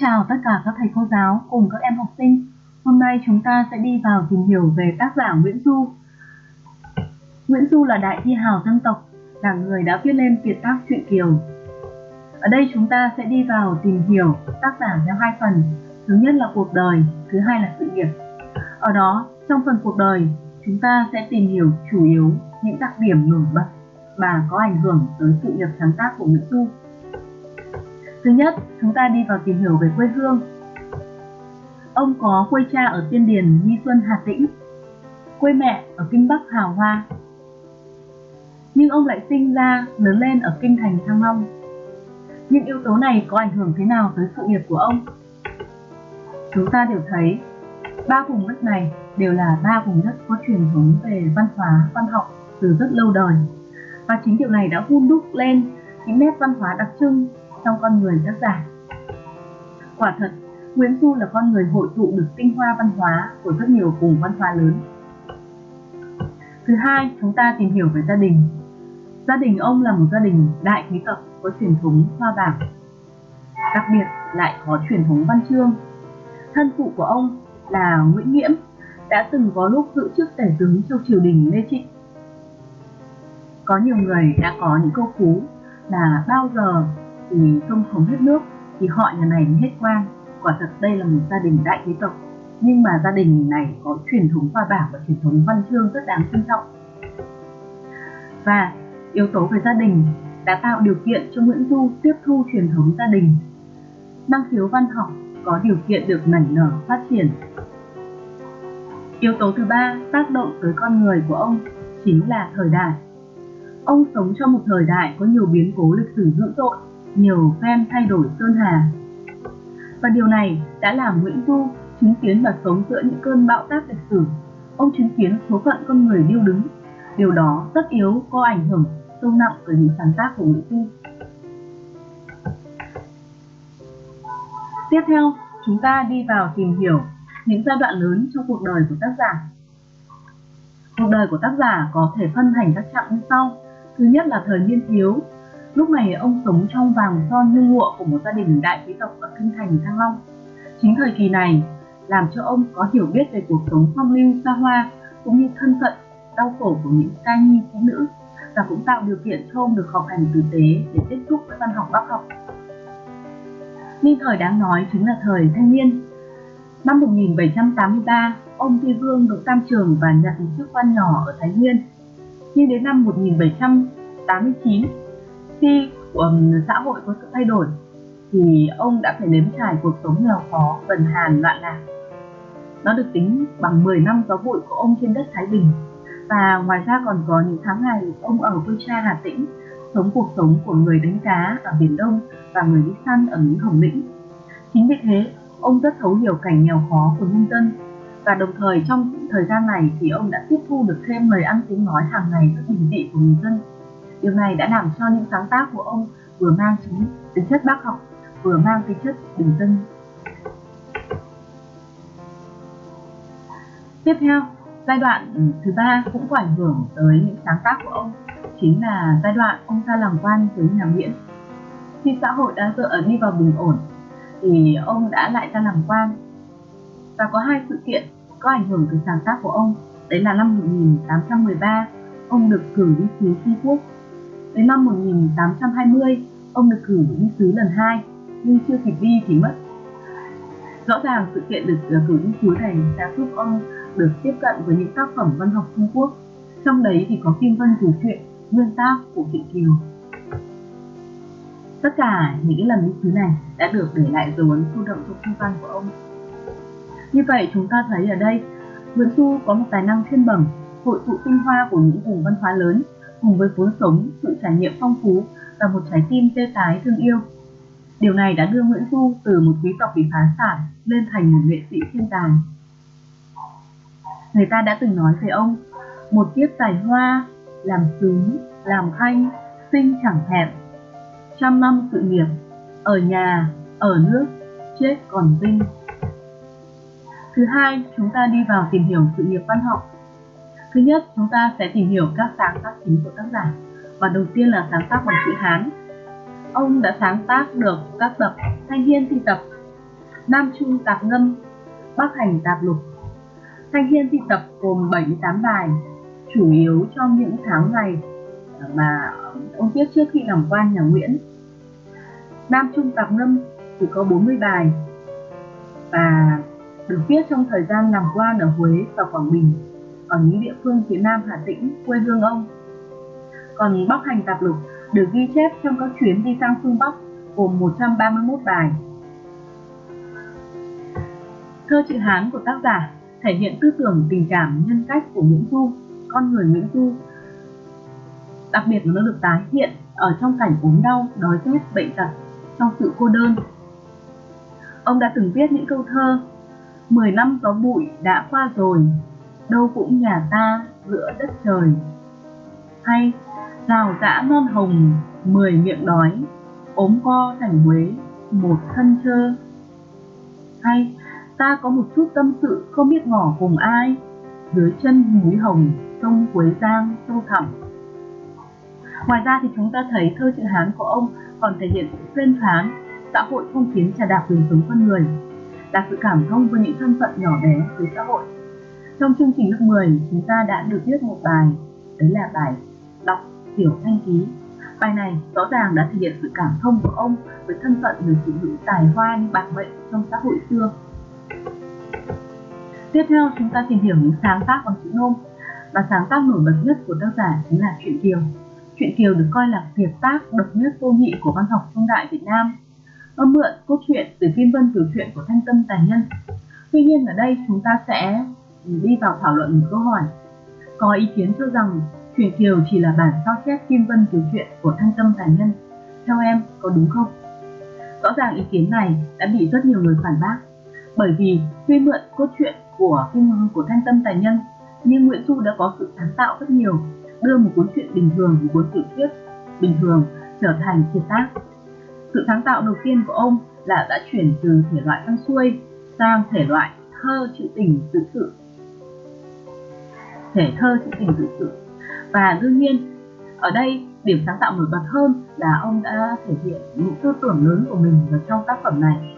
chào tất cả các thầy cô giáo cùng các em học sinh. Hôm nay chúng ta sẽ đi vào tìm hiểu về tác giả Nguyễn Du. Nguyễn Du là đại thi hào dân tộc, là người đã viết lên kiệt tác truyện Kiều. Ở đây chúng ta sẽ đi vào tìm hiểu tác giả theo hai phần. Thứ nhất là cuộc đời, thứ hai là sự nghiệp. Ở đó, trong phần cuộc đời, chúng ta sẽ tìm hiểu chủ yếu những đặc điểm nổi bật mà có ảnh hưởng tới sự nghiệp sáng tác của Nguyễn Du. Thứ nhất, chúng ta đi vào tìm hiểu về quê hương. Ông có quê cha ở Tiên Điền, Nhi Xuân, Hà Tĩnh, quê mẹ ở Kinh Bắc, Hào Hoa. Nhưng ông lại sinh ra, lớn lên ở Kinh Thành, Thăng Long. Những yếu tố này có ảnh hưởng thế nào tới sự nghiệp của ông? Chúng ta đều thấy ba vùng đất này đều là ba vùng đất có truyền thống về văn hóa, văn học từ rất lâu đời. Và chính điều này đã hun đúc lên những nét văn hóa đặc trưng trong con người tác giả. Quả thật, Nguyễn Du là con người hội tụ được tinh hoa văn hóa của rất nhiều vùng văn hóa lớn. Thứ hai, chúng ta tìm hiểu về gia đình. Gia đình ông là một gia đình đại quý tộc có truyền thống hoa bảng. Đặc biệt lại có truyền thống văn chương. Thân phụ của ông là Nguyễn Nghiễm đã từng có lúc giữ chức tể tướng trong triều đình Lê Trịnh. Có nhiều người đã có những câu phú là bao giờ thì sông không hết nước thì họ nhà này mới hết quan quả thật đây là một gia đình đại quý tộc. Nhưng mà gia đình này có truyền thống hoa bảo và truyền thống văn chương rất đáng trân trọng. Và yếu tố về gia đình đã tạo điều kiện cho Nguyễn Du tiếp thu truyền thống gia đình. Năng khiếu văn học có điều kiện được nảy nở, phát triển. Yếu tố thứ ba, tác động tới con người của ông chính là thời đại. Ông sống trong một thời đại có nhiều biến cố lịch sử dữ dội nhiều phen thay đổi sơn hà. Và điều này đã làm Nguyễn Du chứng kiến và sống giữa những cơn bão táp lịch sử. Ông chứng kiến số phận con người điêu đứng. Điều đó rất yếu có ảnh hưởng sâu nặng tới những sáng tác của Nguyễn Du. Tiếp theo, chúng ta đi vào tìm hiểu những giai đoạn lớn trong cuộc đời của tác giả. Cuộc đời của tác giả có thể phân thành các chặng như sau. Thứ nhất là thời niên thiếu, Lúc này ông sống trong vàng son như lụa của một gia đình đại quý tộc ở kinh thành Thăng Long. Chính thời kỳ này làm cho ông có hiểu biết về cuộc sống phong lưu xa hoa cũng như thân phận đau khổ của những ca nhi phụ nữ và cũng tạo điều kiện cho ông được học hành tử tế để tiếp xúc với văn học bác học. Ninh thời đáng nói chính là thời thanh niên. Năm 1783, ông Thi Vương được tam trường và nhận chức quan nhỏ ở Thái Nguyên. Nhưng đến năm 1789, khi um, xã hội có sự thay đổi thì ông đã phải nếm trải cuộc sống nghèo khó, bần hàn, loạn lạc. Nó được tính bằng 10 năm gió bụi của ông trên đất Thái Bình. Và ngoài ra còn có những tháng ngày ông ở quê cha Hà Tĩnh, sống cuộc sống của người đánh cá ở Biển Đông và người đi săn ở núi Hồng Lĩnh. Chính vì thế, ông rất thấu hiểu cảnh nghèo khó của nhân dân và đồng thời trong thời gian này thì ông đã tiếp thu được thêm lời ăn tiếng nói hàng ngày rất bình dị của người dân Điều này đã làm cho những sáng tác của ông vừa mang tính, tính chất bác học, vừa mang tính chất bình dân. Tiếp theo, giai đoạn thứ ba cũng có ảnh hưởng tới những sáng tác của ông, chính là giai đoạn ông ra làm quan với nhà Nguyễn. Khi xã hội đã dựa đi vào bình ổn, thì ông đã lại ra làm quan. Và có hai sự kiện có ảnh hưởng tới sáng tác của ông. Đấy là năm 1813, ông được cử đi sứ Trung Quốc Đến năm 1820, ông được cử đi sứ lần hai, nhưng chưa kịp đi thì mất. Rõ ràng sự kiện được ờ, cử đi sứ này đã giúp ông được tiếp cận với những tác phẩm văn học Trung Quốc. Trong đấy thì có Kim Vân Thủ Truyện, nguyên tác của Trịnh Kiều. Tất cả những lần đi sứ này đã được để lại dấu ấn sâu đậm trong thư văn của ông. Như vậy chúng ta thấy ở đây, Nguyễn Du có một tài năng thiên bẩm, hội tụ tinh hoa của những vùng văn hóa lớn cùng với vốn sống, sự trải nghiệm phong phú và một trái tim tê tái thương yêu. Điều này đã đưa Nguyễn Du từ một quý tộc bị phá sản lên thành một nghệ sĩ thiên tài. Người ta đã từng nói về ông, một kiếp tài hoa, làm sướng, làm khanh, sinh chẳng thèm. Trăm năm sự nghiệp, ở nhà, ở nước, chết còn vinh. Thứ hai, chúng ta đi vào tìm hiểu sự nghiệp văn học Thứ nhất, chúng ta sẽ tìm hiểu các sáng tác chính của tác giả. Và đầu tiên là sáng tác bằng chữ Hán. Ông đã sáng tác được các tập Thanh Hiên Thi Tập, Nam Trung Tạp Ngâm, Bắc Hành Tạp Lục. Thanh Hiên thi tập gồm 78 bài, chủ yếu trong những tháng ngày mà ông viết trước khi làm quan nhà Nguyễn. Nam Trung Tạp Ngâm chỉ có 40 bài và được viết trong thời gian làm quan ở Huế và Quảng Bình, ở những địa phương phía Nam Hà Tĩnh, quê hương ông. Còn Bắc Hành Tạp Lục được ghi chép trong các chuyến đi sang phương Bắc gồm 131 bài. Thơ chữ Hán của tác giả thể hiện tư tưởng tình cảm nhân cách của Nguyễn Du, con người Nguyễn Du. Đặc biệt là nó được tái hiện ở trong cảnh ốm đau, đói rét, bệnh tật, trong sự cô đơn. Ông đã từng viết những câu thơ Mười năm gió bụi đã qua rồi, đâu cũng nhà ta giữa đất trời. Hay rào rã non hồng, mười miệng đói, ốm co thành Huế, một thân trơ. Hay ta có một chút tâm sự không biết ngỏ cùng ai, dưới chân núi hồng, sông Quế Giang sâu thẳm. Ngoài ra thì chúng ta thấy thơ chữ Hán của ông còn thể hiện sự phên phán, xã hội phong kiến trà đạp quyền sống con người, là sự cảm thông với những thân phận nhỏ bé dưới xã hội. Trong chương trình lớp 10, chúng ta đã được viết một bài, đấy là bài đọc tiểu thanh ký. Bài này rõ ràng đã thể hiện sự cảm thông của ông với thân phận người phụ nữ tài hoa như bạc mệnh trong xã hội xưa. Tiếp theo chúng ta tìm hiểu những sáng tác bằng chữ nôm và sáng tác nổi bật nhất của tác giả chính là truyện Kiều. Truyện Kiều được coi là kiệt tác độc nhất vô nhị của văn học trung đại Việt Nam. Nó mượn cốt truyện từ Kim Vân tiểu truyện của Thanh Tâm Tài Nhân. Tuy nhiên ở đây chúng ta sẽ đi vào thảo luận một câu hỏi. Có ý kiến cho rằng truyện Kiều chỉ là bản sao chép Kim Vân tiểu truyện của Thanh Tâm Tài Nhân. Theo em, có đúng không? Rõ ràng ý kiến này đã bị rất nhiều người phản bác bởi vì tuy mượn cốt truyện của phim của Thanh Tâm Tài Nhân nhưng Nguyễn Du đã có sự sáng tạo rất nhiều đưa một cuốn truyện bình thường một cuốn tiểu thuyết bình thường trở thành kiệt tác sự sáng tạo đầu tiên của ông là đã chuyển từ thể loại văn xuôi sang thể loại thơ trữ tình tự sự thể thơ sẽ tình tự sự và đương nhiên, ở đây, điểm sáng tạo nổi bật hơn là ông đã thể hiện những tư tưởng lớn của mình vào trong tác phẩm này.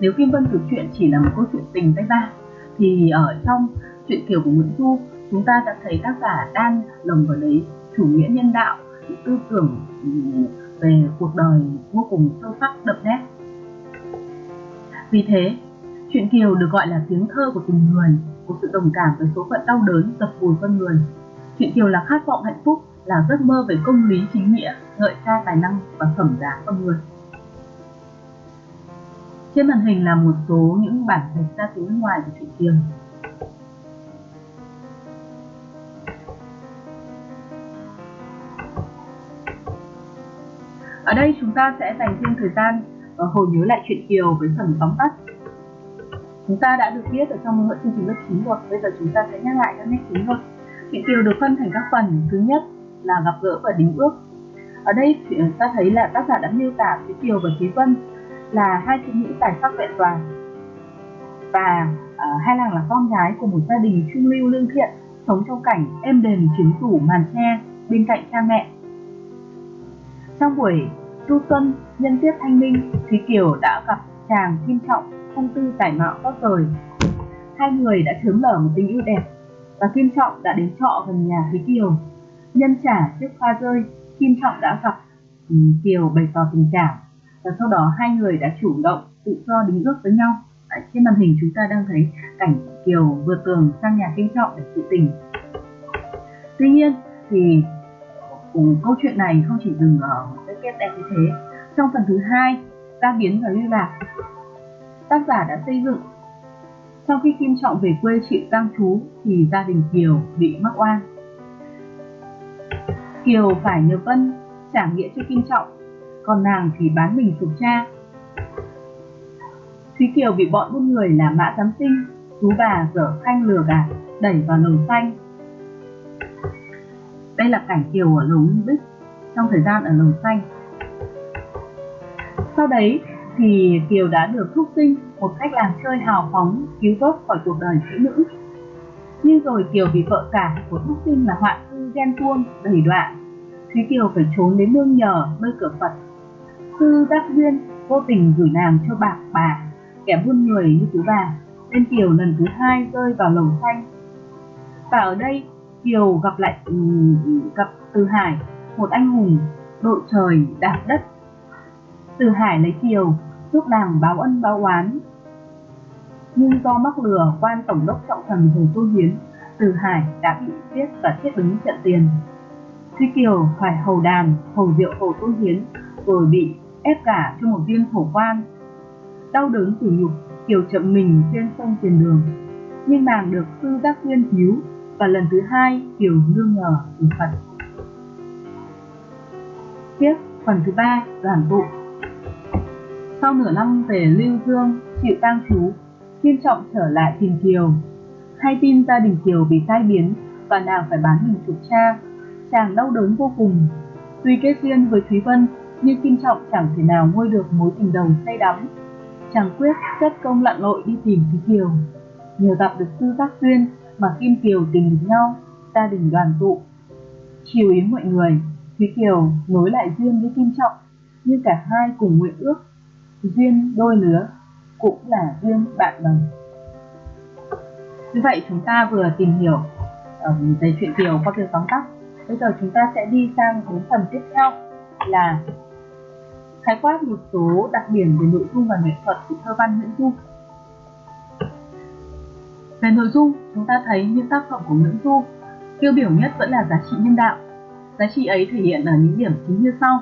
Nếu Kim Vân Tử Chuyện chỉ là một câu chuyện tình tay ba, thì ở trong chuyện kiều của Nguyễn Du, chúng ta đã thấy tác giả đang lồng vào đấy chủ nghĩa nhân đạo, những tư tưởng về cuộc đời vô cùng sâu sắc, đậm nét. Vì thế chuyện kiều được gọi là tiếng thơ của tình người của sự đồng cảm với số phận đau đớn dập vùi con người chuyện kiều là khát vọng hạnh phúc, là giấc mơ về công lý chính nghĩa, ngợi ca tài năng và phẩm giá con người trên màn hình là một số những bản dịch ra tiếng nước ngoài của truyện Kiều. Ở đây chúng ta sẽ dành thêm thời gian và hồi nhớ lại chuyện Kiều với phần tóm tắt. Chúng ta đã được biết ở trong chương trình lớp 9 rồi, bây giờ chúng ta sẽ nhắc lại các nét chính thôi. Chuyện Kiều được phân thành các phần, thứ nhất là gặp gỡ và đính ước. Ở đây chúng ta thấy là tác giả đã miêu tả Thúy Kiều và Thúy Vân là hai phụ nữ tài sắc vẹn toàn và uh, hai nàng là con gái của một gia đình trung lưu lương thiện sống trong cảnh êm đềm trứng tủ màn tre bên cạnh cha mẹ trong buổi tu xuân nhân tiết thanh minh thúy kiều đã gặp chàng kim trọng phong tư tài mạo tốt rồi. Hai người đã chớm nở một tình yêu đẹp và kim trọng đã đến trọ gần nhà thúy kiều. Nhân trả chiếc hoa rơi kim trọng đã gặp ừ, kiều bày tỏ tình cảm và sau đó hai người đã chủ động tự do đính ước với nhau. Đấy, trên màn hình chúng ta đang thấy cảnh Kiều vượt tường sang nhà Kim Trọng để tự tình. Tuy nhiên thì cùng câu chuyện này không chỉ dừng ở một cái kết đẹp như thế. Trong phần thứ hai ta biến và lưu lạc tác giả đã xây dựng sau khi Kim Trọng về quê chịu tang chú thì gia đình Kiều bị mắc oan Kiều phải nhờ Vân trả nghĩa cho Kim Trọng còn nàng thì bán mình phục cha. Thúy Kiều bị bọn buôn người là mã giám sinh, chú bà dở khanh lừa gạt, đẩy vào lồng xanh. Đây là cảnh Kiều ở lồng Bích trong thời gian ở lồng xanh. Sau đấy thì Kiều đã được thúc sinh một cách làm chơi hào phóng cứu vớt khỏi cuộc đời phụ nữ. Nhưng rồi Kiều bị vợ cả của thúc sinh là hoạn thư ghen tuông, đẩy đoạn. Thế Kiều phải trốn đến nương nhờ nơi cửa Phật sư Đắc Duyên vô tình gửi nàng cho bạc bà kẻ buôn người như chú bà, nên Kiều lần thứ hai rơi vào lồng xanh. Và ở đây Kiều gặp lại ừ, gặp Từ Hải, một anh hùng đội trời đạp đất. Từ Hải lấy Kiều giúp nàng báo ân báo oán. Nhưng do mắc lừa quan tổng đốc trọng thần Hồ Tô Hiến, Từ Hải đã bị giết và chết đứng trận tiền. Thúy Kiều phải hầu đàn, hầu rượu Hồ Tô Hiến, rồi bị ép cả cho một viên hổ quan. Đau đớn tủi nhục, Kiều chậm mình trên sông tiền đường. Nhưng nàng được sư giác duyên cứu và lần thứ hai Kiều nương nhờ từ Phật. Tiếp phần thứ ba đoàn tụ sau nửa năm về Lưu Dương, chịu tang chú, Kim Trọng trở lại tìm Kiều. Hay tin gia đình Kiều bị tai biến và nàng phải bán mình chuộc cha. Chàng đau đớn vô cùng. Tuy kết duyên với Thúy Vân, nhưng Kim Trọng chẳng thể nào nguôi được mối tình đầu say đắm. Chàng quyết rất công lặn lội đi tìm Thúy Kiều. Nhờ gặp được sư giác duyên mà Kim Kiều tìm được nhau, gia đình đoàn tụ. Chiều ý mọi người, Thúy Kiều nối lại duyên với Kim Trọng, nhưng cả hai cùng nguyện ước duyên đôi lứa cũng là duyên bạn đồng như vậy chúng ta vừa tìm hiểu um, về chuyện kiều qua việc tóm tắt bây giờ chúng ta sẽ đi sang đến phần tiếp theo là khái quát một số đặc điểm về nội dung và nghệ thuật của thơ văn Nguyễn Du. Về nội dung, chúng ta thấy những tác phẩm của Nguyễn Du tiêu biểu nhất vẫn là giá trị nhân đạo. Giá trị ấy thể hiện ở những điểm chính như sau.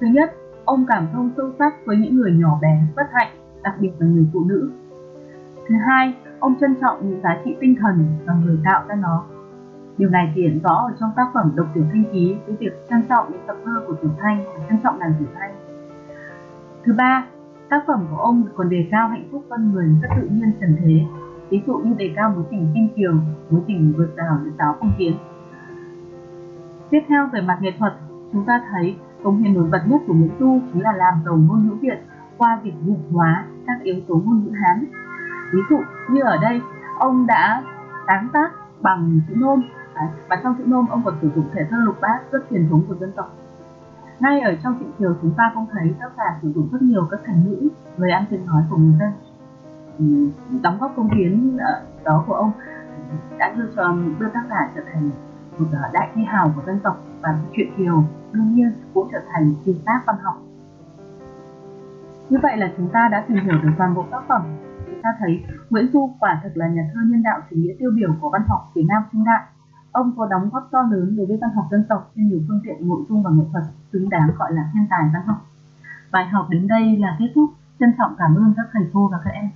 Thứ nhất, Ông cảm thông sâu sắc với những người nhỏ bé, bất hạnh, đặc biệt là người phụ nữ. Thứ hai, ông trân trọng những giá trị tinh thần và người tạo ra nó. Điều này thể hiện rõ ở trong tác phẩm Độc Tiểu Thanh Ký với việc trân trọng những tập thơ của Tiểu Thanh và trân trọng nàng Tiểu Thanh. Thứ ba, tác phẩm của ông còn đề cao hạnh phúc con người rất tự nhiên trần thế, ví dụ như đề cao mối tình kim kiều, mối tình vượt rào giữa giáo phong kiến. Tiếp theo về mặt nghệ thuật, chúng ta thấy Công hiến nổi bật nhất của Nguyễn Du chính là làm giàu ngôn ngữ Việt qua việc việt hóa các yếu tố ngôn ngữ Hán. Ví dụ như ở đây, ông đã sáng tác bằng chữ nôm à, và trong chữ nôm ông còn sử dụng thể thơ lục bát rất truyền thống của dân tộc. Ngay ở trong truyện kiều chúng ta cũng thấy tác giả sử dụng rất nhiều các thành ngữ, lời ăn tiếng nói của người dân. Ừ, đóng góp công hiến à, đó của ông đã đưa cho đưa tác giả trở thành một à, đại thi hào của dân tộc và truyện kiều đương nhiên cũng trở thành kiều tác văn học. Như vậy là chúng ta đã tìm hiểu được toàn bộ tác phẩm. Chúng ta thấy Nguyễn Du quả thực là nhà thơ nhân đạo chủ nghĩa tiêu biểu của văn học Việt Nam trung đại. Ông có đóng góp to lớn đối với văn học dân tộc trên nhiều phương tiện nội dung và nghệ thuật xứng đáng gọi là thiên tài văn học. Bài học đến đây là kết thúc. Trân trọng cảm ơn các thầy cô và các em.